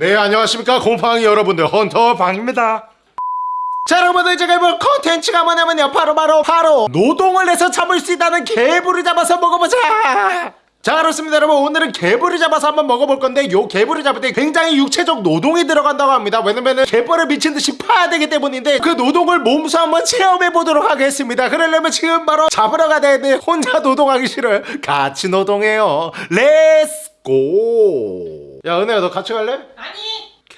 네 안녕하십니까. 곰팡이 여러분들 헌터방입니다. 자 여러분들 제가 이번 컨텐츠가 뭐냐면요. 바로바로 바로 노동을 해서 잡을 수 있다는 개불을 잡아서 먹어보자 자 그렇습니다 여러분. 오늘은 개불을 잡아서 한번 먹어볼 건데 요 개불을 잡을 때 굉장히 육체적 노동이 들어간다고 합니다. 왜냐면은 개불을 미친듯이 파야 되기 때문인데 그 노동을 몸소 한번 체험해 보도록 하겠습니다. 그러려면 지금 바로 잡으러 가야 되는데 혼자 노동하기 싫어요. 같이 노동해요. Let's go 야 은혜야 너 같이 갈래? 아니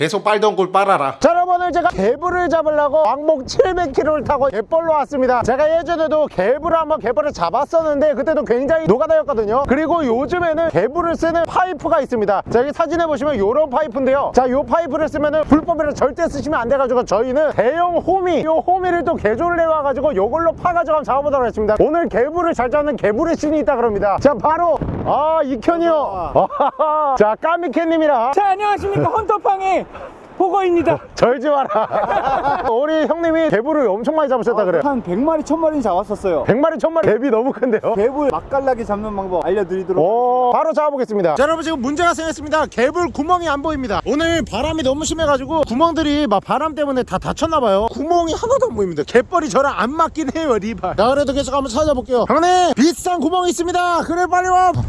계속 빨던 꿀 빨아라. 자 여러분 오늘 제가 개불을 잡으려고 왕복 700km를 타고 갯벌로 왔습니다. 제가 예전에도 개불을 한번 개벌을 잡았었는데 그때도 굉장히 노가다였거든요. 그리고 요즘에는 개불을 쓰는 파이프가 있습니다. 자 여기 사진에 보시면 요런 파이프인데요. 자 요 파이프를 쓰면은 불법으로 절대 쓰시면 안 돼가지고 저희는 대형 호미 요 호미를 또 개조를 해와가지고 요걸로 파가지고 한번 잡아보도록 하겠습니다. 오늘 개불을 잘 잡는 개불의 신이 있다 그럽니다. 자 바로 아 이현이요 자 까미캣님이랑 자 안녕하십니까. 헌터팡의 보거입니다. 절지 마라. 우리 형님이 개불을 엄청 많이 잡으셨다 그래요. 한 100마리 1000마리 잡았었어요. 100마리 1000마리. 갭이 너무 큰데요? 개불 맛깔나게 잡는 방법 알려드리도록 오 바로 잡아보겠습니다. 자 여러분 지금 문제가 생겼습니다. 개불 구멍이 안 보입니다. 오늘 바람이 너무 심해가지고 구멍들이 막 바람 때문에 다 닫혔나봐요. 구멍이 하나도 안 보입니다. 갯벌이 저랑 안 맞긴 해요 리발. 자 그래도 계속 한번 찾아볼게요. 형님 비싼 구멍이 있습니다. 그래 빨리 와. 자,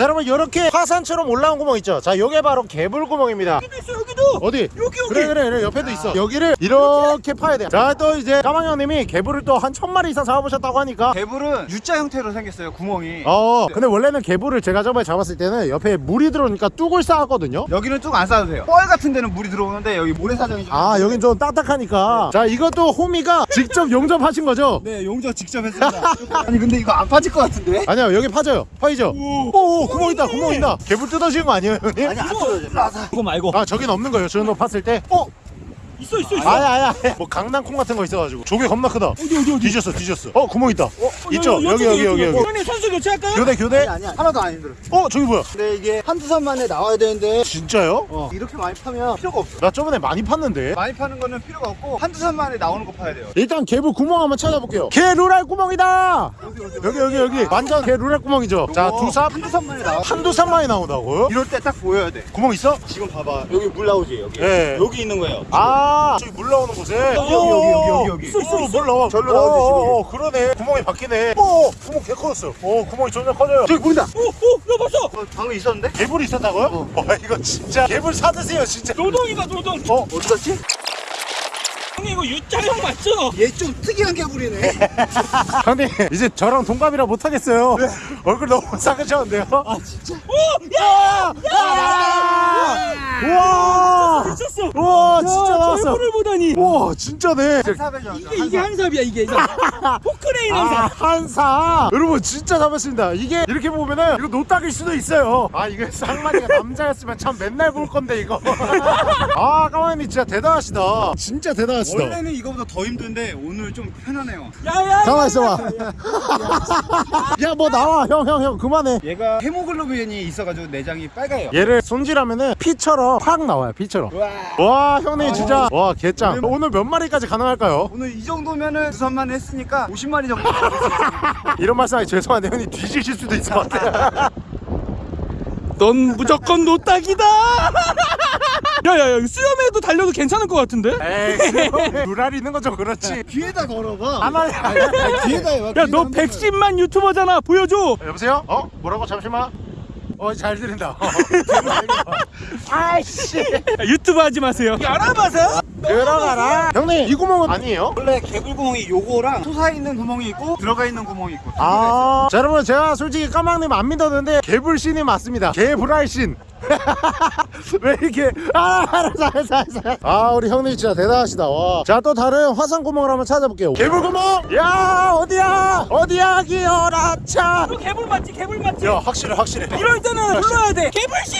여러분 이렇게 화산처럼 올라온 구멍 있죠? 자 요게 바로 개불 구멍입니다. 여기도 있어 여기도. 어디? 여기, 여기. 그래 그래 그래 옆에도 있어. 여기를 이렇게 파야 돼자 또 이제 까망 형님이 개불을 또 한 천마리 이상 잡아보셨다고 하니까. 개불은 U자 형태로 생겼어요 구멍이. 어 근데 원래는 개불을 제가 저번에 잡았을 때는 옆에 물이 들어오니까 뚝을 쌓았거든요. 여기는 쭉안 싸도 돼요. 뻘 같은 데는 물이 들어오는데 여기 모래사장이 좀아 여긴 좀 딱딱하니까. 자 이것도 호미가 직접 용접하신 거죠? 네 용접 직접 했습니다. 아니 근데 이거 안 빠질 것 같은데? 아니요 여기 파져요. 파이죠? 오오 구멍 있다 구멍 있다 개불 뜯어지는 거 아니에요 형님? 아니 안 떨어져 그거 말고 아 저긴 없는 거예요 저는 팠을 때 어? 있어 있어 있어. 아야 아야 뭐 강낭콩 같은 거 있어가지고. 조개 겁나 크다. 어디 어디 어디? 뒤졌어 뒤졌어. 어 구멍 있다. 있죠? 여기 이쪽에, 여기 여기 이쪽에. 여기. 형님 선수 교체할까요? 교대 교대? 아니 아니야 하나도 안 힘들어. 어 저기 뭐야? 근데 이게 한두 산 만에 나와야 되는데. 진짜요? 어, 이렇게 많이 파면 필요가 없어. 나 저번에 많이 팠는데. 많이 파는 거는 필요가 없고 한두 산 만에 나오는 거 파야 돼요. 일단 개불 구멍 한번 찾아볼게요. 개 루랄 구멍이다! 여기 여기 여기. 완전 개 루랄 구멍이죠. 자두삽. 한두 산 만에 나와. 한두 삽만이 나온다고요? 이럴 때 딱 보여야 돼. 구멍 있어? 지금 봐봐. 여기 물 나오지 여기. 네. 여기 있는 거예요. 아 저기 물 나오는 곳에 여기, 여기, 여기, 여기, 여기. 있어 있어 물 나와 절로 나오지, 지금. 어, 어, 그러네 구멍이 바뀌네 오 구멍 개 커졌어 오 구멍이 점점 커져요 저기 보인다 오오야 봤어 어, 방금 있었는데? 개불이 있었다고요? 와 이거 진짜 개불 사드세요 진짜 노동이다 노동 어? 어디 갔지? 형님 이거 U자형 맞죠? 얘 좀 특이한 개불이네. 형님 이제 저랑 동갑이라 못하겠어요. 얼굴 너무 삭으셨는데요? 아 진짜? 야! 야! 우와! 미쳤어 우와 진짜 나왔어. 얼굴을 보다니. 우와 진짜네. 사배죠 이게 이게 한삽이야 이게. 포크레인 아 한삽. 한사. 여러분 진짜 잡았습니다. 이게 이렇게 보면은 이거 노딱일 수도 있어요. 아 이거 쌍마리가 남자였으면 참 맨날 볼 건데 이거. 아 까마귀님 진짜 대단하시다. 진짜 대단하시다 원래는 이거보다 더 힘든데 오늘 좀 편하네요. 야야 가만 있어봐. 야 뭐 나와. 형 형 형 그만해. 얘가 헤모글로빈이 있어가지고 내장이 빨가요. 얘를 손질하면은 피처럼 팍 나와요 피처럼. 와. 형님 진짜. 와 개짱. 오늘 몇 마리까지 가능할까요? 오늘 이 정도면은 두산만 했으니까 50마리 정도. 이런 말씀 하기 죄송한데 형님 뒤지실 수도 있을 것 같아요 넌 무조건 노딱이다. 야야야 수염에도 달려도 괜찮을 것 같은데? 에이 루랄 있는 건좀 그렇지. 귀에다 걸어봐. 가만히 귀에다 해봐 야너 110만 유튜버잖아. 보여줘. 여보세요? 어? 뭐라고? 잠시만 어잘 들린다. 아이씨. 야, 유튜브 하지 마세요. 알아봐서 들어가라. 형님 이 구멍은 아니에요? 원래 개불구멍이 요거랑 솟아 있는 구멍이 있고 들어가 있는 구멍이 있고 아, 자 여러분 제가 솔직히 까망님 안 믿었는데 개불신이 맞습니다. 개불알신 왜 이렇게? 아 알았어 알았어 알았어 아 우리 형님 진짜 대단하시다. 와자또 다른 화산 구멍을 한번 찾아볼게요. 개불구멍? 야 어디야? 어디야 기어라차? 너 개불 맞지 개불 맞지? 야 확실해 확실해. 이럴 때는 불러야 돼. 개불씨!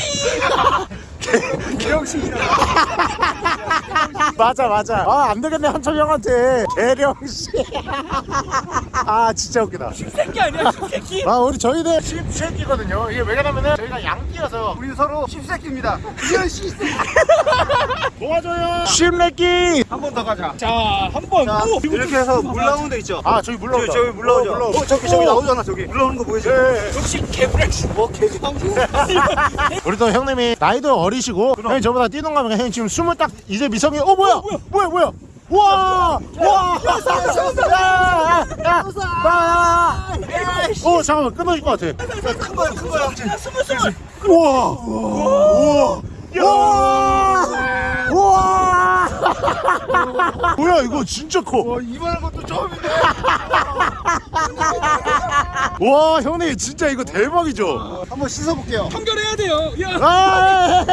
개형식이라 맞아 맞아 아 안되겠네 한철 형한테 개령씨 아 진짜 웃기다 새끼 아니야 새끼 아 우리 저희는 씹새끼거든요 이게 왜냐면은 저희가 양끼여서 우리 서로 십새끼입니다 이현 씨 도와줘요 씹새끼 한번 번더 가자. 자, 한 번. 자, 오, 이렇게 해서 물 나오는 데 있죠? 아 저기 물 나온다 저기 물 나오죠? 어. 어, 저기, 저기 나오잖아, 저기. 물 나오는 거 보이죠? 예, 예. 역시 개불엑스. 뭐, 개장 우리 또 형님이 나이도 어리시고 형님 저보다 뛰동감이 형님 지금 스물 딱 이제 미 성이 어 뭐야 뭐야 뭐야 와! 와! 야! 야! 야! 어 잠깐만 끊어질 것 같아 큰 거야, 큰 거야. 스물 스물. 우와! 우와! 우와! 우와! 뭐야 이거 진짜 커. 이만한 것도 처음인데. 와 형님 진짜 이거 대박이죠. 한번 씻어볼게요. 청결해야 돼요. 야. 아!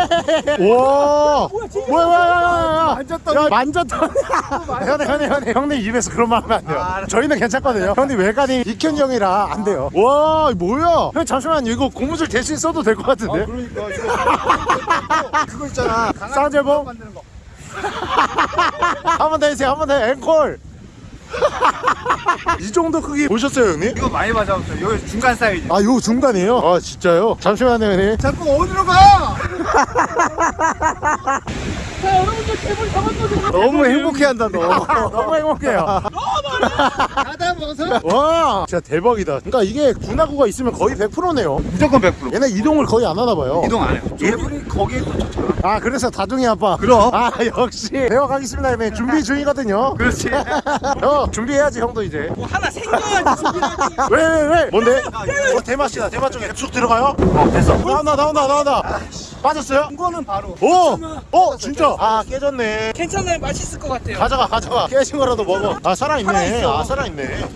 와! 뭐야 뭐야 만졌더니. 야, 만졌더니 형님 형님 형님 형님 입에서 그런 말 하면 안 돼요 아, 저희는 괜찮거든요 형님 외관이 익현 형이라 안 돼요 와 이거 뭐야 형 잠시만 이거 고무줄 대신 써도 될 것 같은데 그러니까 이거 그거 있잖아. 쌍제봉 만드는 거. 한 번 더 해주세요 한 번 더 앵콜 이 정도 크기 보셨어요 형님? 이거 많이 맞아봤어요. 여기 중간 사이즈. 아 이거 중간이에요? 아 진짜요? 잠시만요 형님 자꾸 어디로 가? 자, 여러분들 개불 잡았거든요. 너무 행복해한다 너. 너무 행복해요 가다 벗어. 와 진짜 대박이다 그러니까 이게 분화구가 있으면 거의 100%네요 무조건 100%. 얘네 이동을 거의 안 하나 봐요 이동 안 해요. 얘들이 거기에 또 좋잖아. 아 그래서 다둥이 아빠 그럼. 아 역시 배워가겠습니다 형님 준비 중이거든요 그렇지. 형 준비해야지 형도 이제 뭐 하나 생겨야지 준비하지. 왜왜 왜, 뭔데? 어, 대마씨다 대마 쪽에 쭉 들어가요? 어 됐어. 나온다 나온다 나온다 빠졌어요? 이거는 바로. 오! 어 진짜 아 깨졌네 괜찮아요. 맛있을 것 같아요. 가져가 가져가 깨진 거라도 먹어 아 살아있네 살아있어. 아 살아있네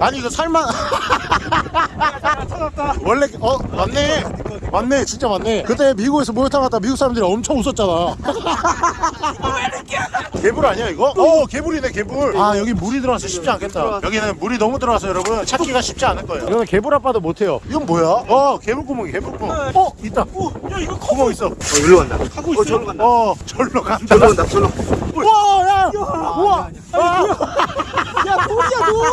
아니 이거 살만 찾았다. 원래 어 맞네 맞네 진짜 맞네 그때 미국에서 목욕탕 갔다 미국 사람들이 엄청 웃었잖아 개불 아니야 이거? 어 개불이네 개불 아 여기 물이 들어와서 쉽지 않겠다 여기는 물이 너무 들어와서 여러분 찾기가 쉽지 않을 거예요 이거는 개불 아빠도 못해요 이건 뭐야? 어 개불 구멍이 개불 구멍 어 있다 야, 이거 구멍 있어 어 일로 간다. 어 있어. 절로 간다. 어 절로 간다 절로 간다. 절로. 와야 우와 아, 야, 돌이야, 돌.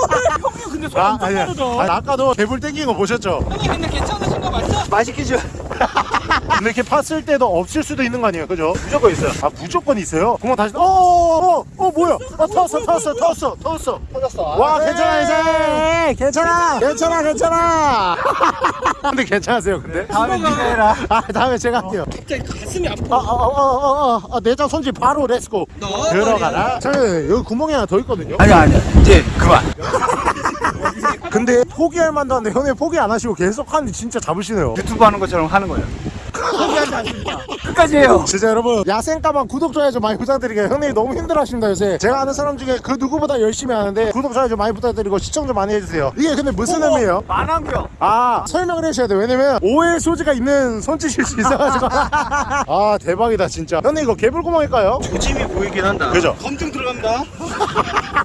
형님 근데 손아 아니야 빠르다. 아니, 아까도 개불 땡긴 거 보셨죠? 형님 근데 맞죠? 맛있게 줘. 근데 이렇게 팠을 때도 없을 수도 있는 거 아니에요 그죠? 무조건 있어요. 아 무조건 있어요? 구멍 다시 어어어 어, 어, 뭐야 아 터졌어 터졌어 터졌어 터졌어 터졌어. 와 괜찮아 이제 괜찮아 괜찮아 괜찮아 근데 괜찮으세요 근데? 다음에 네가 해라. 아 다음에 제가 할게요 갑자기 가슴이 아파. 아아아아 아, 내장 손질 바로 let's go 너 들어가라 저 여기 구멍이 하나 더 있거든요 아니야 아니야. 이제 그만. 근데 포기할 만도 한데 형님 포기 안 하시고 계속 하는데 진짜 잡으시네요 유튜브 하는 것처럼 하는 거예요. 포기하지 않습니다. 끝까지 해요. 진짜 여러분 야생까만 구독 좋아요 좀 많이 부탁드릴게요 형님이 너무 힘들어 하십니다 요새 제가 아는 사람 중에 그 누구보다 열심히 하는데 구독 좋아요 좀 많이 부탁드리고 시청 좀 많이 해주세요 이게 근데 무슨 의미예요? 만환경. 아 설명을 해주셔야 돼요 왜냐면 오해 소지가 있는 손짓일 수 있어가지고 아 대박이다 진짜 형님 이거 개불구멍일까요? 조짐이 보이긴 한다. 그죠? 검증 들어갑니다.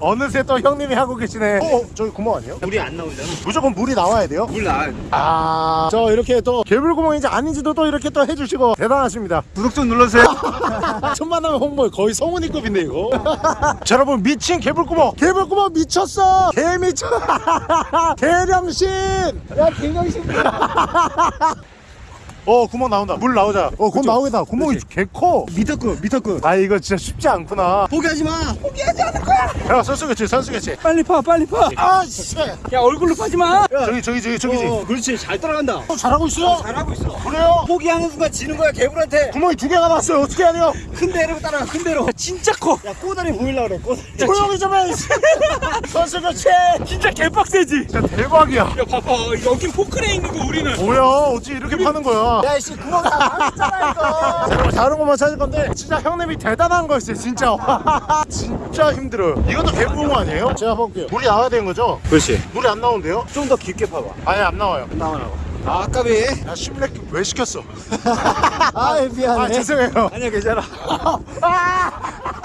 어느새 또 형님이 하고 계시네 어? 저기 구멍 아니에요? 물이 안 나오잖아. 무조건 물이 나와야 돼요? 물 나. 아, 저 이렇게 또 개불구멍인지 아닌지도 또 이렇게 또 해주시고 대단하십니다. 구독 좀 눌러주세요. 천만 하면 홍보 거의 성훈이급인데 이거. 자, 여러분 미친 개불구멍, 개불구멍 미쳤어. 개 미쳐. 개령신. 야 개령신. 어 구멍 나온다. 물 나오자. 어 구멍 나오겠다. 구멍이 개 커. 미터급 미터급. 아 이거 진짜 쉽지 않구나. 포기하지 마. 야 선수겠지 선수겠지. 빨리 파, 빨리 파. 아 씨. 야, 얼굴로 파지 마. 저기 저기 저기 저기지. 어, 그렇지 잘 따라간다. 어, 잘하고 있어. 잘하고 있어. 그래요? 포기하는 순간 지는 거야 개불한테. 구멍이 두 개가 났어요. 어떻게 하냐? 큰 대로 따라가 큰 대로. 진짜 커. 야 꼬다리 보일라 그래 꼬다리. 조용히 좀 해. 선수같이. 진짜 개빡세지. 진짜 대박이야. 야, 봐봐. 여긴 포크레인 있는 거 우리는. 뭐야? 어찌 이렇게 파는 거야? 야이씨 구멍 다 망했잖아 이거. 다른 것만 찾을 건데 진짜 형님이 대단한 거였어요 진짜 진짜 힘들어요 이것도 개구멍 아니에요? 제가 볼게요 물이 나와야 되는 거죠? 그렇지. 물이 안 나오는데요? 좀 더 깊게 파봐. 아니 안 나와요 나오라고. 아 아까비. 야 심렉 왜 시켰어? 아 미안해. 아 죄송해요 아니야 괜찮아.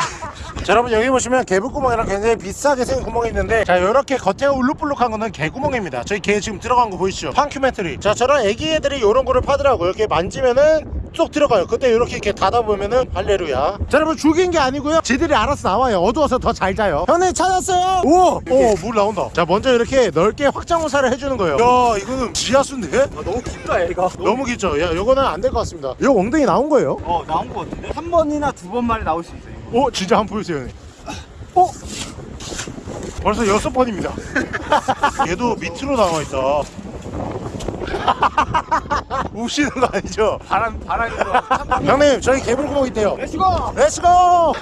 자 여러분 여기 보시면 개불구멍이랑 굉장히 비싸게 생긴 구멍이 있는데 자 이렇게 겉에가 울룩불룩한 거는 개구멍입니다 저희 개 지금 들어간 거 보이시죠? 판큐멘트리 자 저런 애기 애들이 이런 거를 파더라고요 이렇게 만지면은 쏙 들어가요 그때 이렇게 이렇게 닫아 보면은 할레루야 자 여러분 죽인 게 아니고요 지들이 알아서 나와요 어두워서 더 잘 자요 형님 찾았어요 우와 오물 나온다 자 먼저 이렇게 넓게 확장호사를 해주는 거예요 야 이거는 지하수인데? 아, 너무 깊다 얘가. 너무 깊죠? 야 이거는 안 될 것 같습니다 이거 엉덩이 나온 거예요? 어 나온 거 같은데. 한 번이나 두 번만에 나올 수 있어요. 어 진짜 한번 보여주세요 형님 어? 벌써 여섯 번입니다. 얘도 밑으로 나와 있다. 우시는 거 아니죠? 바람 바람이 형님 저희 개불구멍 있대요. Let's go let's go! 어!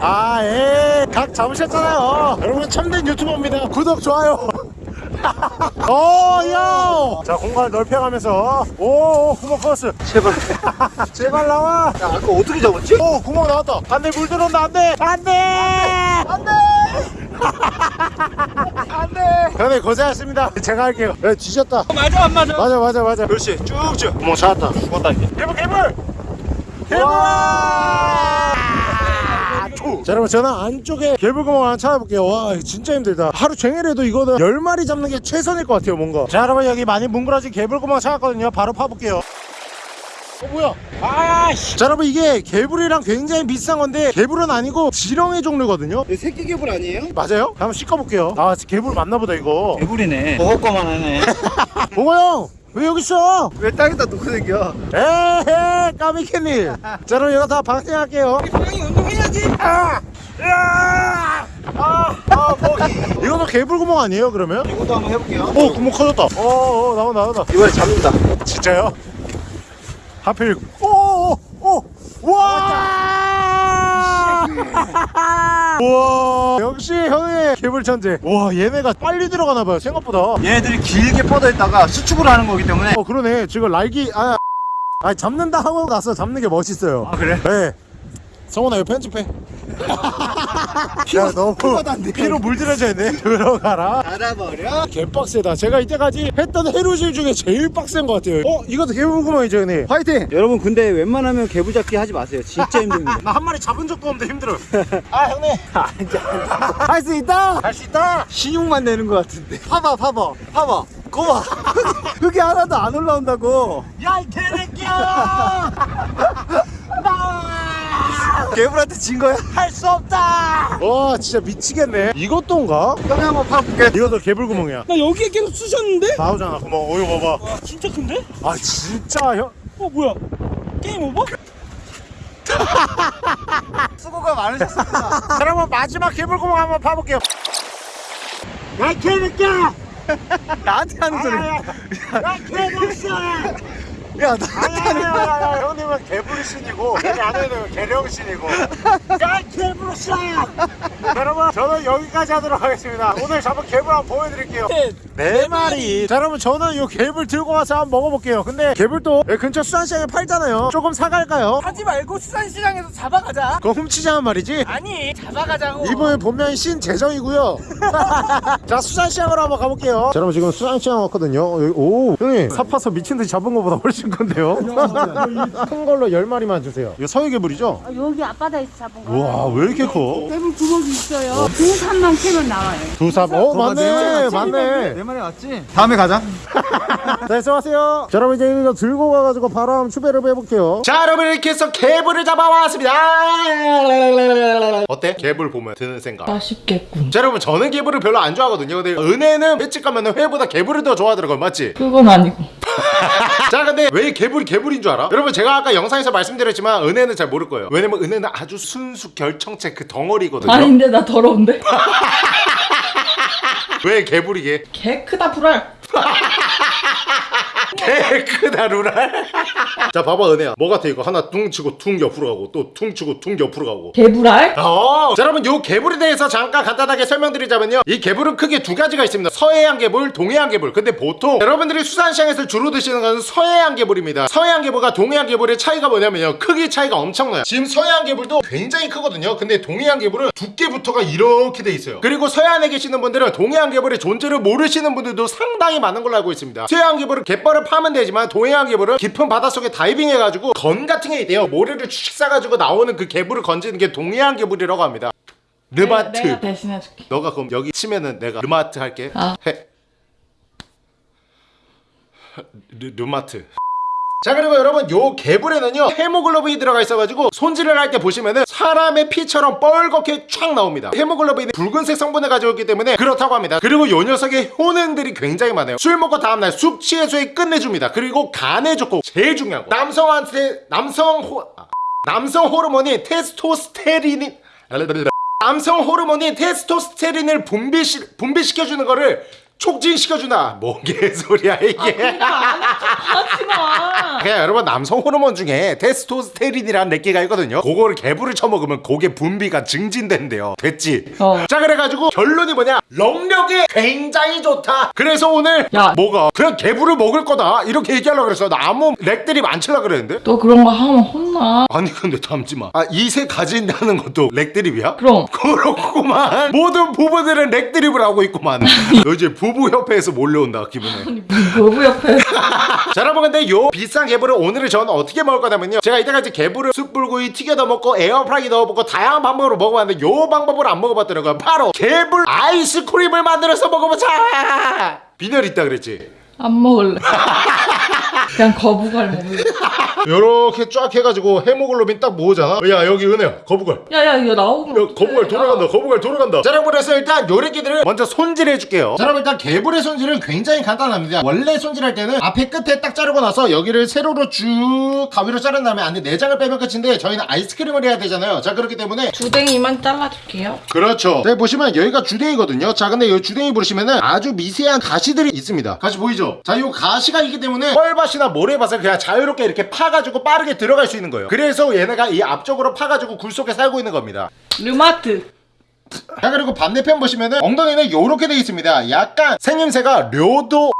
아, 예. 각 잡으셨잖아요. 여러분 참된 유튜버입니다. 구독, 좋아요. 어, 야! 자, 공간을 넓혀가면서. 오, 오, 구멍 커스. 제발 제발 나와. 야 아까 어떻게 잡았지? 오, 구멍 나왔다. 안 돼, 물 들어온다. 안 돼. 안 돼. 안돼 안돼 형님, 고생하셨습니다. 제가 할게요. 네, 뒤졌다. 맞아 안 맞아 맞아, 맞아, 맞아. 그렇지 쭉쭉 구멍 찾았다. 죽었다 이제 개불, 개불! 개불! 자 여러분 저는 안쪽에 개불구멍 하나 찾아볼게요. 와 진짜 힘들다. 하루 종일 해도 이거는 10마리 잡는 게 최선일 것 같아요 뭔가. 자 여러분 여기 많이 뭉그러진 개불구멍 찾았거든요. 바로 파볼게요. 어 뭐야? 아씨. 자 여러분 이게 개불이랑 굉장히 비슷한 건데 개불은 아니고 지렁이 종류거든요. 이거 새끼 개불 아니에요? 맞아요? 한번 씻어볼게요. 아 개불 맞나보다 이거. 개불이네. 먹을 거만 하네. 봉호 형왜 여기 있어? 왜 땅에다 놓고 생겨? 에헤 까미캐님 자 그럼 이거 다 방생할게요 형이 운동해야지 아! 아! 아! 아! 이것도 개불구멍 아니에요 그러면? 이것도 한번 해볼게요 오 구멍 커졌다 어어 나온다 나온다 이번에 잡는다 진짜요? 하필 오오오 와! 우와 역시 형의 개불천재 와 얘네가 빨리 들어가나봐요 생각보다 얘네들이 길게 뻗어 있다가 수축을 하는 거기 때문에 어 그러네 지금 날기 아, 아 잡는다 하고 나서 잡는 게 멋있어요. 아 그래? 네. 성훈아 이거 편집해 야 너무. 피로 물들여져 있네. 들어가라. 알아버려? 개빡세다. 제가 이때까지 했던 해루질 중에 제일 빡센 것 같아요. 어? 이것도 개불구멍이죠 형님 화이팅! 여러분 근데 웬만하면 개불 잡기 하지 마세요. 진짜 힘듭니다. 나 한 마리 잡은 적도 없는데 힘들어. 아 형님. 할 수 있다! 할 수 있다! 신용만 내는 것 같은데. 봐봐 봐봐 봐봐 거봐 흙이 하나도 안 올라온다고. 야 이 개새끼야! 개불한테 진 거야? 할 수 없다! 와 진짜 미치겠네. 이것도인가? 형이 한번 파볼게. 이것도 개불구멍이야. 나 여기에 계속 쑤셨는데? 나오잖아 구멍. 어 이거 봐봐. 와 진짜 큰데? 아 진짜 형. 어 뭐야? 게임 오버? 수고가 많으셨습니다. 자, 여러분 마지막 개불구멍 한번 파볼게요. 야 개새끼야 나한테 하는 소리 야 개새끼 야야 나한테 하는 야야야야 형님은 개불신이고 여기 안에는 개령신이고. 야 개불신! 여러분 저는 여기까지 하도록 하겠습니다. 오늘 잡은 개불 한번 보여드릴게요. 네 마리. 자 여러분 저는 이 개불 들고 와서 한번 먹어볼게요. 근데 개불도 여기 근처 수산시장에 팔잖아요. 조금 사갈까요? 하지 말고 수산시장에서 잡아가자. 그거 훔치자는 말이지? 아니 잡아가자고. 이분은 본명이 신재정이고요. 자 수산시장으로 한번 가볼게요. 자 여러분 지금 수산시장 왔거든요. 여기- 오 형님. 사파서 미친듯이 잡은 것보다 훨씬 큰데요 큰 걸로 10마리만 주세요 이거 서해개불이죠? 아, 여기 앞바다에서 잡은 거. 우와 왜 이렇게 커? 대부분 구멍이 있어요. 두산만 캐면 나와요. 두삽 어 맞네 맞네 내 말이 맞지? 다음에 가자 네, 수고하세요. 자, 여러분 이제 이거 들고 가가지고 바로 한번 추배를 해볼게요. 자, 여러분 이렇게 해서 개불을 잡아왔습니다. 어때? 개불 보면 드는 생각. 맛있겠군. 자, 여러분 저는 개불을 별로 안 좋아하거든요. 근데 은혜는 횟집 가면 회보다 개불을 더 좋아하더라고요. 맞지? 그건 아니고. 자, 근데 왜 개불이 개불인 줄 알아? 여러분 제가 아까 영상에서 말씀드렸지만 은혜는 잘 모를 거예요. 왜냐면 은혜는 아주 순수 결청체 그 덩어리거든요. 아닌데 나 더러운데. 왜 개불이게? 개 크다 불알. 개 크다 루랄. 자, 봐봐 은혜야. 뭐 같아 이거 하나 퉁 치고 퉁 옆으로 가고 또 퉁 치고 퉁 옆으로 가고. 개불알? 어. 자 여러분 요 개불에 대해서 잠깐 간단하게 설명드리자면요 이 개불은 크게 두 가지가 있습니다 서해안 개불 동해안 개불 근데 보통 여러분들이 수산시장에서 주로 드시는 것은 서해안 개불입니다 서해안 개불과 동해안 개불의 차이가 뭐냐면요 크기 차이가 엄청나요 지금 서해안 개불도 굉장히 크거든요 근데 동해안 개불은 두께부터가 이렇게 돼 있어요 그리고 서해안에 계시는 분들은 동해안 개불의 존재를 모르시는 분들도 상당히 많은 걸로 알고 있습니다 서해안 개불은 갯벌 을 파면 되지만 동해안 개불은 깊은 바닷속에 다이빙 해가지고 건 같은 게 있대요. 모래를 쭉 쏴가지고 나오는 그 개불을 건지는 게 동해안 개불이라고 합니다. 르마트. 내가 대신해줄게. 너가 그럼 여기 치면은 내가 르마트 할게. 아. 해. 르, 르마트 자 그리고 여러분 요 개불에는요 헤모글로빈이 들어가 있어가지고 손질을 할 때 보시면은 사람의 피처럼 뻘겋게 쫙 나옵니다. 헤모글로빈이 붉은색 성분을 가지고 있기 때문에 그렇다고 합니다. 그리고 요 녀석의 효능들이 굉장히 많아요. 술 먹고 다음날 숙취 해소에 끝내줍니다. 그리고 간에 좋고 제일 중요한 거 남성한테 남성 호... 아. 남성 호르몬이 테스토스테린이 남성 호르몬이 테스토스테린을 분비시, 분비시켜주는 거를 촉진시켜주나 뭐 개소리야 이게 하지 마. 그냥 여러분 남성 호르몬 중에 테스토스테린이라는 렉기가 있거든요 그거를 개불을 쳐먹으면 고게 분비가 증진된대요 됐지? 어. 자 그래가지고 결론이 뭐냐 럭력이 굉장히 좋다 그래서 오늘 야. 뭐가 그냥 개불을 먹을 거다 이렇게 얘기하려고 그랬어 나 아무 렉들이 많지라 그랬는데 너 그런 거 하면 혼나. 아니 근데 담지마 아 이세 가진다는 것도 렉드립이야? 그럼. 그렇구만 모든 부부들은 렉드립을 하고 있구만 너 이제 부부협회에서 몰려온다 기분에 아니 부부 옆에. 자 여러분 근데 요 비싼 개불을 오늘은 저는 어떻게 먹을 거냐면요. 제가 이때까지 개불을 숯불구이 튀겨도 먹고 에어프라이기 넣어 먹고 다양한 방법으로 먹어봤는데 요 방법을 안 먹어봤더라고요. 바로 개불 아이스크림을 만들어서 먹어보자! 빈혈 있다 그랬지 안 먹을래. 그냥 거부갈 먹을래. 요렇게 쫙 해가지고 헤모글로빈 딱 모으잖아 야 여기 은혜야 거북알 야야 이거 나오면. 야, 거북알 돌아간다 거북알 돌아간다. 자 여러분 그래서 일단 요래기들을 먼저 손질해 줄게요. 자 여러분 일단 개불의 손질은 굉장히 간단합니다. 원래 손질할 때는 앞에 끝에 딱 자르고 나서 여기를 세로로 쭉 가위로 자른 다음에 안에 내장을 빼면 끝인데 저희는 아이스크림을 해야 되잖아요. 자 그렇기 때문에 주댕이만 잘라줄게요. 그렇죠. 자 보시면 여기가 주댕이거든요. 자 근데 이 주댕이 보시면은 아주 미세한 가시들이 있습니다. 가시 보이죠 자이 가시가 있기 때문에 뻘밭이나 모래밭을 그냥 자유롭게 이렇게 파가지고 빠르게 들어갈 수 있는 거예요. 그래서 얘네가 이 앞쪽으로 파가지고 굴 속에 살고 있는 겁니다. 르마트. 자 그리고 반대편 보시면은 엉덩이는 요렇게 돼 있습니다. 약간 생김새가 료도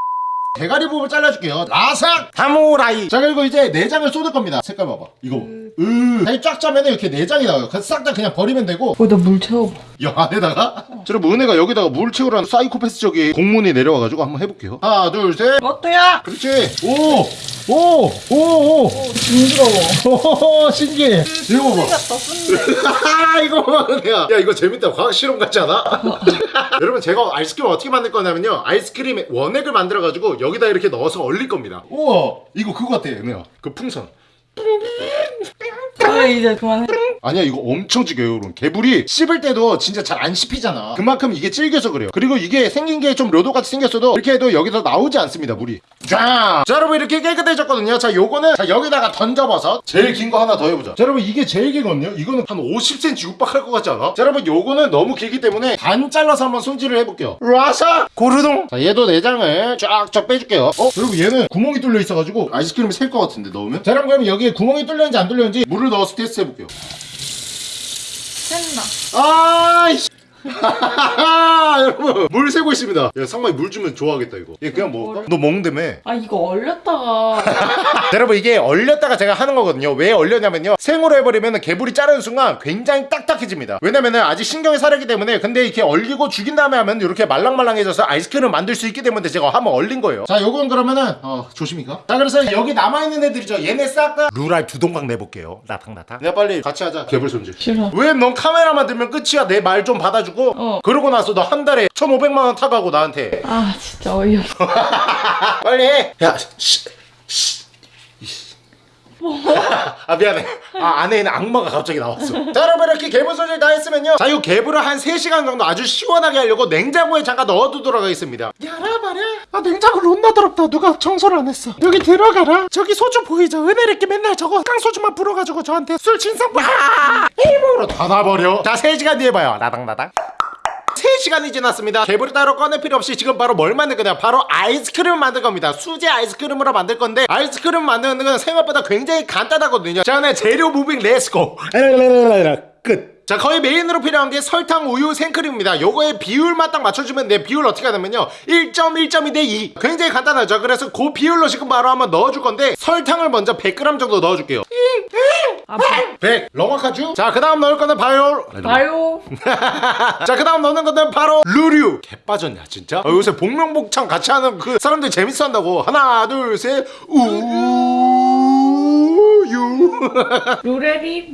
대가리 부분 잘라줄게요. 라삭 다모라이. 자 그리고 이제 내장을 쏟을 겁니다. 색깔 봐봐. 이거. 으 다리 쫙 짜면 이렇게 내장이 나와요. 싹 다 그냥 버리면 되고. 거기다 물 채워봐. 이 안에다가? 저러분 은혜가 여기다가 물 채우라는 사이코패스적인 공문이 내려와가지고 한번 해볼게요. 하나 둘셋. 어때야? 그렇지. 오오오 오! 징그러워. 오, 신기해. 이거 봐봐 같다. 아 이거 봐 은혜야 야 이거 재밌다. 과학 실험 같지 않아? 여러분 제가 아이스크림 어떻게 만들 거냐면요. 아이스크림에 원액을 만들어 가지고 여기다 이렇게 넣어서 얼릴 겁니다. 우와. 이거 그거 같아 은혜야. 그 풍선. 그래 이제 그만해. 아니야 이거 엄청 질겨요 여러분 개불이 씹을 때도 진짜 잘 안 씹히잖아. 그만큼 이게 질겨서 그래요. 그리고 이게 생긴 게좀 료도같이 생겼어도 이렇게 해도 여기서 나오지 않습니다 물이. 자, 자 여러분 이렇게 깨끗해졌거든요. 자 요거는 자 여기다가 던져버섯 제일 긴 거 하나 더 해보자. 자 여러분 이게 제일 길거든요. 이거는 한 50cm 육박할 것 같지 않아? 자 여러분 요거는 너무 길기 때문에 반 잘라서 한번 손질을 해볼게요. 라사 고르동! 자 얘도 내장을 쫙쫙 빼줄게요. 어? 여러분 얘는 구멍이 뚫려 있어가지고 아이스크림이 셀 것 같은데 넣으면? 자 여러분 그럼 여기에 구멍이 뚫렸는지 안 뚫렸는지 물을 넣어서 테스트 해볼게요 샌다. 아이씨 여러분 물 새고 있습니다. 야 상만이 물 주면 좋아하겠다 이거. 얘 그냥 먹을까? 너 먹는다며? 아 이거 얼렸다가. 자, 여러분 이게 얼렸다가 제가 하는 거거든요. 왜 얼렸냐면요. 생으로 해버리면 개불이 자르는 순간 굉장히 딱딱해집니다. 왜냐면은 아직 신경이 사르기 때문에 근데 이렇게 얼리고 죽인 다음에 하면 이렇게 말랑말랑해져서 아이스크림을 만들 수 있기 때문에 제가 한번 얼린 거예요. 자 요건 그러면은 어 조심히 가 자 그래서 여기 남아있는 애들이죠 얘네 싹 다 루랄 두 동강 내볼게요. 나탕나탕. 내가 빨리 같이 하자. 개불 손질. 싫어. 왜 넌 카메라만 들면 끝이야? 내 말 좀 받아주고 어. 그러고 나서 너한 달에 1500만원 타가고 나한테 아 진짜 어이없어. 빨리 해. 야, 씨, 씨. 아 미안해. 아 안에 있는 악마가 갑자기 나왔어. 자 여러분 이렇게 개불 손질 다 했으면요. 자 이 개불을 한 3시간 정도 아주 시원하게 하려고 냉장고에 잠깐 넣어두도록 하겠습니다. 야라 말이야 아 냉장고 존나 더럽다. 누가 청소를 안 했어? 여기 들어가라. 저기 소주 보이죠? 은혜롭게 맨날 저거 깡소주만 불어가지고 저한테 술 진상 와 일부러 닫아버려. 자 3시간 뒤에 봐요. 나당나당 3시간이 지났습니다. 개불을 따로 꺼낼 필요 없이 지금 바로 뭘 만들 거냐? 바로 아이스크림을 만들 겁니다. 수제 아이스크림으로 만들 건데 아이스크림 만드는 건 생각보다 굉장히 간단하거든요. 자 네, 재료 moving let's go. 끝 자 거의 메인으로 필요한 게 설탕, 우유, 생크림입니다. 요거의 비율만 딱 맞춰주면 돼 비율 어떻게 하냐면요. 1.1.2 대 2 굉장히 간단하죠. 그래서 그 비율로 지금 바로 한번 넣어줄 건데 설탕을 먼저 100g 정도 넣어줄게요. 아 바, 100 렁어카주 자그 다음 넣을 거는 바요. 자, 그 다음 넣는 거는 바로 루류. 개 빠졌냐, 진짜? 아, 요새 복명복창 같이 하는 그 사람들 재밌어 한다고. 하나, 둘, 셋, 우유. 루레리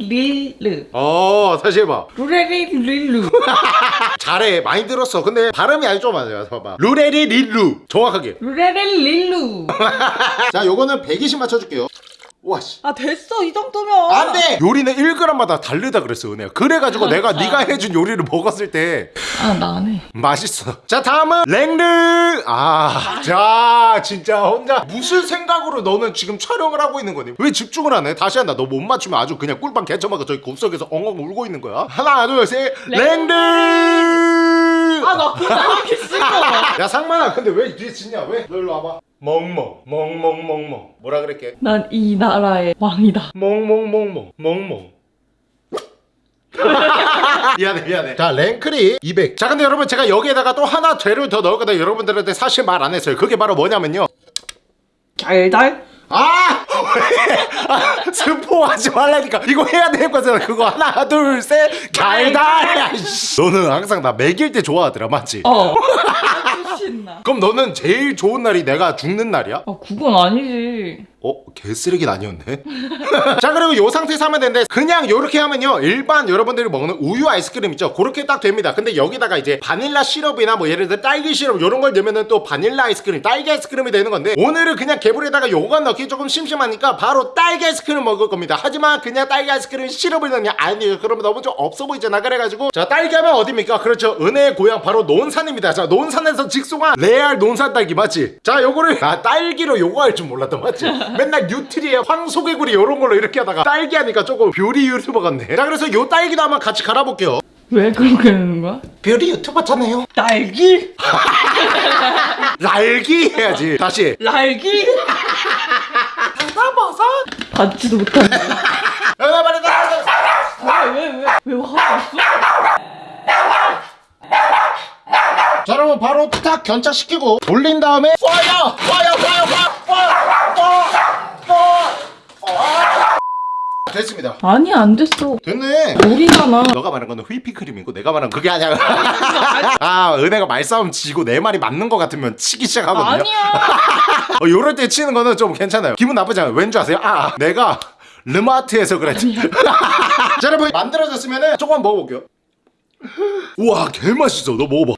릴르. 어, 다시 해봐. 루레리 릴루. 잘해. 많이 들었어. 근데 발음이 아주 좀 맞아요. 봐봐. 루레리 릴루. 정확하게. 루레리 릴루. 자, 요거는 120 맞춰줄게요. 와씨. 아 됐어 이 정도면. 안 돼! 요리는 1g마다 다르다 그랬어 은혜가 그래가지고 내가 네가 해준 요리를 먹었을 때 아 나네 맛있어. 자 다음은 랭르! 아자 진짜 혼자. 무슨 생각으로 너는 지금 촬영을 하고 있는 거니? 왜 집중을 안 해? 다시 한다. 너 못 맞추면 아주 그냥 꿀빵 개쳐먹어 저기 곱석에서 엉엉 울고 있는 거야. 하나 둘 셋. 랭르 아 나 그거 하기 싫어. 야 상만아 근데 왜 뒤에 짓냐 왜? 너 일로 와봐. 멍멍 멍멍멍멍. 뭐라 그랬게? 난 이 나라의 왕이다. 멍멍멍멍 멍멍. 미안해 미안해. 자 랭크리 200자 근데 여러분 제가 여기에다가 또 하나 재료를 더 넣을 건데 여러분들한테 사실 말 안 했어요. 그게 바로 뭐냐면요. 달달 아! 아 스포하지 말라니까. 이거 해야 될 거잖아. 그거 하나 둘셋. 달달. 너는 항상 나 먹일 때 좋아하더라 맞지? 어. 신나 그럼 너는 제일 좋은 날이 내가 죽는 날이야? 아 그건 아니지 어? 개쓰레기는 아니었네? 자 그리고 요 상태에서 하면 되는데 그냥 요렇게 하면요. 일반 여러분들이 먹는 우유 아이스크림 있죠? 그렇게 딱 됩니다. 근데 여기다가 이제 바닐라 시럽이나 뭐 예를 들어 딸기 시럽 요런 걸 넣으면은 또 바닐라 아이스크림 딸기 아이스크림이 되는 건데 오늘은 그냥 개불에다가 요거 넣기 조금 심심하니까 바로 딸기 아이스크림 먹을 겁니다. 하지만 그냥 딸기 아이스크림 시럽을 넣냐? 아니에요. 그러면 너무 좀 없어 보이잖아. 그래가지고 자 딸기 하면 어딥니까? 그렇죠. 은혜의 고향 바로 논산입니다. 자 논산에서 직송한 레알 논산 딸기 맞지? 자 요거를 아 딸기로 요거 할 줄 몰랐다 맞지 맨날 뉴트리에 황소개구리 요런 걸로 이렇게 하다가 딸기 하니까 조금 뷰리 유튜버 같네. 자 그래서 요 딸기도 한번 같이 갈아볼게요. 왜 그렇게 되는 거야? 뷰리 유튜버잖아요. 딸기? 날기 해야지. 다시. 날기? 받지도 못하네. 하나 말해다 왜왜 왜 왜 화가 났어? 자 여러분 바로 탁 견착시키고 돌린 다음에 파이어 파이어 파이어 파이어 파이어 됐습니다. 아니 안 됐어. 됐네. 물이잖아. 너가 말한 거는 휘핑크림이고 내가 말한 건 그게 아니야. 아 은혜가 말싸움 지고 내 말이 맞는 거 같으면 치기 시작하거든요. 아니야. 어, 요럴 때 치는 거는 좀 괜찮아요. 기분 나쁘지 않아요. 왠지 아세요? 아 내가 르마트에서 그랬지. 자 여러분 만들어졌으면 조금 먹어볼게요. 우와 개맛있어. 너 먹어봐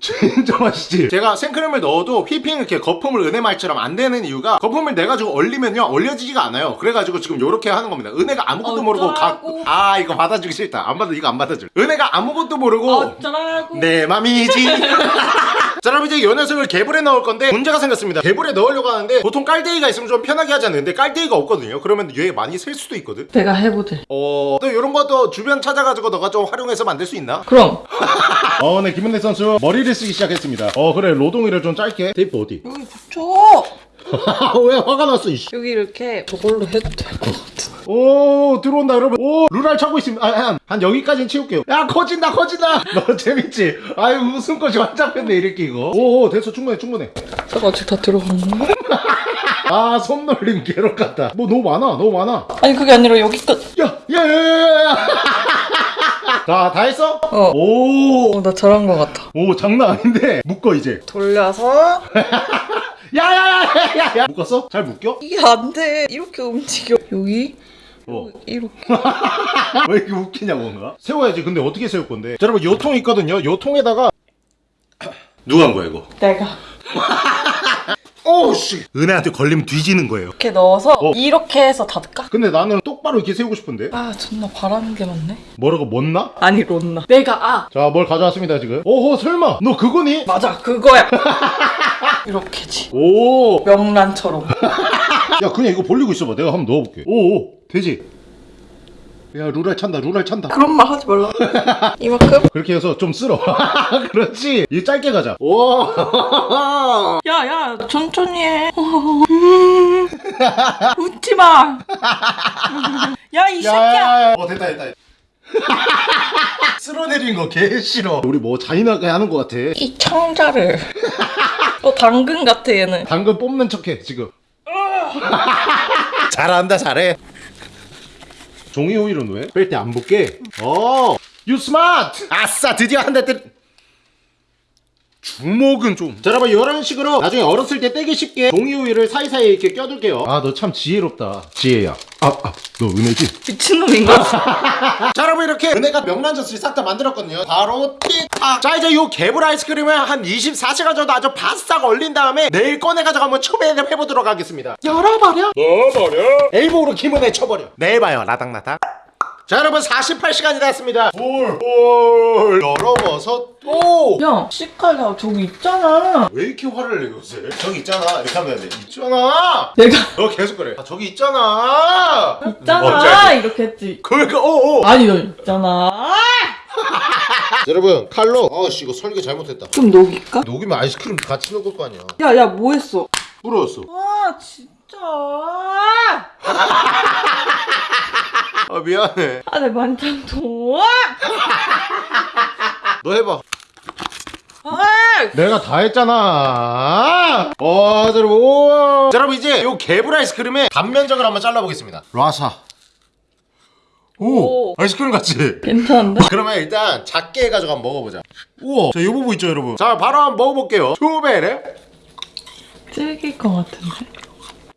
진짜 맛있지? 제가 생크림을 넣어도 휘핑 이렇게 거품을 은혜 말처럼 안 되는 이유가 거품을 내가지고 얼리면요 얼려지지가 않아요. 그래가지고 지금 요렇게 하는 겁니다. 은혜가 아무것도 모르고 갖고. 어쩌라고. 아 이거 받아주기 싫다. 안 받아 이거 안 받아줄 은혜가 아무것도 모르고 어쩌라고. 내 맘이지 자 여러분 이제 요 녀석을 개불에 넣을 건데 문제가 생겼습니다 개불에 넣으려고 하는데 보통 깔대기가 있으면 좀 편하게 하지 않는데 깔대기가 없거든요 그러면 얘 많이 셀 수도 있거든 내가 해보들 어... 또 이런 것도 주변 찾아가지고 너가 좀 활용해서 만들 수 있나? 그럼 어, 네, 김은혜 선수 머리를 쓰기 시작했습니다. 어, 그래, 로동이를 좀 짧게. 테이프 어디? 여기 붙여 왜 화가 났어, 이씨. 여기 이렇게 저걸로 해도 될 것 같아 오, 들어온다, 여러분. 오, 루랄 차고 있습니다. 아, 한, 한 여기까지는 채울게요. 야, 커진다, 커진다. 너 재밌지? 아유, 웃음꽃이 완전 폈네, 이렇게 이거. 오, 오, 됐어, 충분해, 충분해. 저거 아직 다 들어간 거 아, 손놀림 괴롭 같다. 뭐, 너무 많아, 너무 많아. 아니 그게 아니라 여기까지 야, 야, 야, 야, 야. 자, 다 했어? 어. 오, 어나 잘한 것 같아 오, 장난 아닌데. 묶어, 이제. 돌려서 야, 야, 야, 야, 야, 야. 묶었어? 잘 묶여? 이게 안돼 이렇게 움직여 여기 어. 이렇게 왜 이렇게 웃기냐 뭔가? 세워야지 근데 어떻게 세울 건데? 자, 여러분 요통 있거든요 요 통에다가 누가 한 거야 이거? 내가 오우씨 은혜한테 걸리면 뒤지는 거예요 이렇게 넣어서 어. 이렇게 해서 닫을까? 근데 나는 똑바로 이렇게 세우고 싶은데 아 존나 바라는 게 많네 뭐라고 못나? 아니 론나 내가 아 자 뭘 가져왔습니다 지금 오호 설마 너 그거니? 맞아 그거야 이렇게지. 오야 명란처럼. 그냥 이거 벌리고 있어봐. 내가 한번 넣어볼게. 오오. 되지? 야 루랄 찬다 루랄 찬다. 그런 말 하지 말라 이만큼? 그렇게 해서 좀 쓸어. 그렇지? 이 짧게 가자. 오. 야야 천천히 해. 웃지마. 야이 새끼야. 어 됐다 됐다 쓸어내린 거 개 싫어. 우리 뭐 잔인하게 하는 거 같아. 이 청자를. 어 당근 같아 얘는. 당근 뽑는 척해 지금. 잘한다 잘해. 종이 호일은 왜? 뺄 때안 붙게. 어! 유 스마트! 아싸 드디어 한대 때리 주먹은 좀. 자, 여러분 이런 식으로 나중에 어렸을 때 떼기 쉽게 종이 우유를 사이사이에 이렇게 껴둘게요. 아, 너 참 지혜롭다. 지혜야. 아, 아, 너 은혜지? 미친놈인가? 자, 여러분 이렇게 은혜가 명란젓을 싹 다 만들었거든요. 바로 틱탁. 자, 이제 요 개불 아이스크림을 한 24시간 정도 아주 바싹 얼린 다음에 내일 꺼내가지고 한번 초배를 해보도록 하겠습니다. 열어버려. 넣어버려. 엘보로 기문에 쳐버려. 내일 봐요. 라닥라닥. 자, 여러분 48시간이 됐습니다. 볼, 볼. 열어봐서 또. 야, 시칼야 저기 있잖아. 왜 이렇게 화를 내 요새? 저기 있잖아. 이렇게 하면 돼. 있잖아. 내가 너 계속 그래. 아, 저기 있잖아. 있잖아 이렇게 했지. 그러니까 어, 어. 아니 너 있잖아. 여러분 칼로 아씨 이거 설계 잘못했다. 좀 녹일까? 녹이면 아이스크림 같이 녹을 거 아니야. 야 야 뭐 했어? 부러웠어. 아 진짜. 아 미안해. 아 내 만장도. 너 해봐. 아! 내가 다 했잖아. 어, 여러분. 오. 자, 여러분 이제 요 개불 아이스크림의 단면적을 한번 잘라보겠습니다. 라사. 오, 오. 아이스크림 같지? 괜찮은데? 그러면 일단 작게 해가지고 한번 먹어보자. 우와, 자, 요 부분 있죠, 여러분? 자, 바로 한번 먹어볼게요. 초베레. 질길 것 같은데.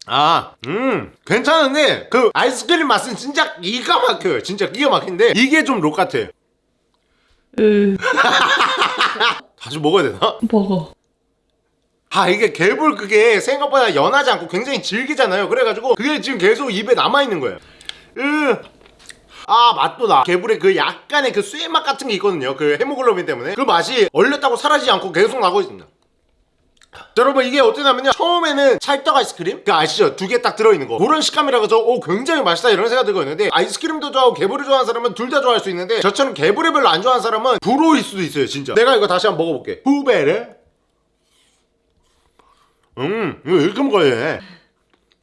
아, 음, 괜찮은데 그 아이스크림 맛은 진짜 기가 막혀요. 진짜 기가 막힌데 이게 좀 록 같아. 으 다시 먹어야 되나? 먹어. 아 이게 개불 그게 생각보다 연하지 않고 굉장히 질기잖아요. 그래가지고 그게 지금 계속 입에 남아 있는 거예요. 으. 아 맛도 나 개불의 그 약간의 그 쇠맛 같은 게 있거든요 그 헤모글로빈 때문에 그 맛이 얼렸다고 사라지지 않고 계속 나고 있습니다 자, 여러분 이게 어떠냐면요? 처음에는 찰떡 아이스크림? 그 아시죠? 두 개 딱 들어있는 거. 그런 식감이라 그래서 오 굉장히 맛있다 이런 생각 들거든요 아이스크림도 좋아하고 개불을 좋아하는 사람은 둘 다 좋아할 수 있는데 저처럼 개불을 별로 안 좋아하는 사람은 불호일 수도 있어요 진짜. 내가 이거 다시 한번 먹어볼게. 후베르 음 이거 이렇게 먹어야 해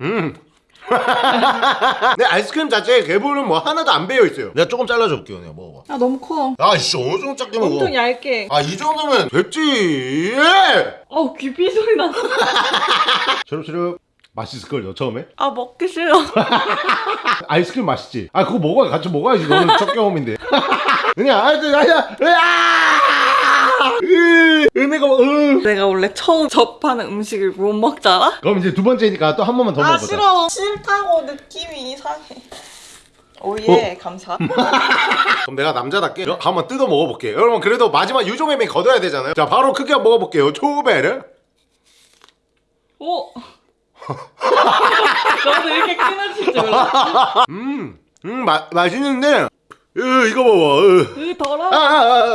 음. 내 아이스크림 자체에 개불은 뭐 하나도 안 배어 있어요 내가 조금 잘라줘 볼게요 내가 먹어봐 야 너무 커. 아이씨 어느 정도 작게 먹어 엄청 얇게. 아 이 정도면 됐지 어우 귀비 소리 나. 시럽시럽 맛있을걸요 처음에? 아 먹기 싫어. 아이스크림 맛있지? 아 그거 먹어야 같이 먹어야지 너는 첫 경험인데 그냥 아이스 아야 으아 으 은혜가 뭐, 으 내가 원래 처음 접하는 음식을 못 먹잖아. 그럼 이제 두 번째니까 또 한 번만 더 아 먹어보자 싫어. 싫다고 느낌이 이상해. 오예 감사. 그럼 내가 남자답게 한번 뜯어 먹어볼게요 여러분 그래도 마지막 유종의미 거둬야 되잖아요 자 바로 크게 한번 먹어볼게요 초베르 오. 너도 이렇게 끊어질 줄 몰라. 음, 음 마, 맛있는데 으, 이거 봐봐 으. 으 더러. 아, 아, 아,